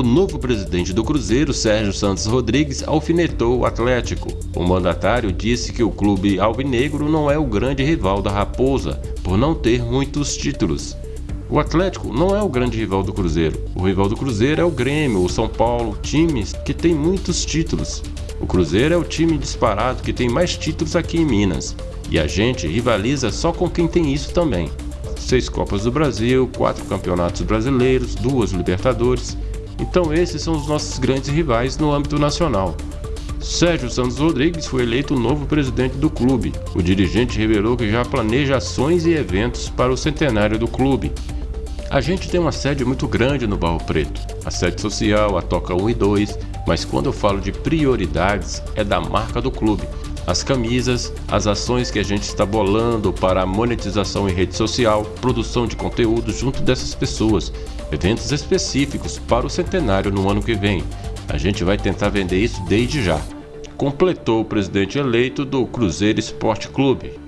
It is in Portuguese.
novo presidente do Cruzeiro, Sérgio Santos Rodrigues, alfinetou o Atlético. O mandatário disse que o clube alvinegro não é o grande rival da Raposa, por não ter muitos títulos. O Atlético não é o grande rival do Cruzeiro. O rival do Cruzeiro é o Grêmio, o São Paulo, times que têm muitos títulos. O Cruzeiro é o time disparado que tem mais títulos aqui em Minas. E a gente rivaliza só com quem tem isso também. Seis Copas do Brasil, quatro campeonatos brasileiros, duas Libertadores. Então esses são os nossos grandes rivais no âmbito nacional. Sérgio Santos Rodrigues foi eleito o novo presidente do clube. O dirigente revelou que já planeja ações e eventos para o centenário do clube. A gente tem uma sede muito grande no Barro Preto, a sede social, a Toca 1 e 2, mas quando eu falo de prioridades é da marca do clube. As camisas, as ações que a gente está bolando para a monetização em rede social, produção de conteúdo junto dessas pessoas, eventos específicos para o centenário no ano que vem. A gente vai tentar vender isso desde já. Completou o presidente eleito do Cruzeiro Esporte Clube.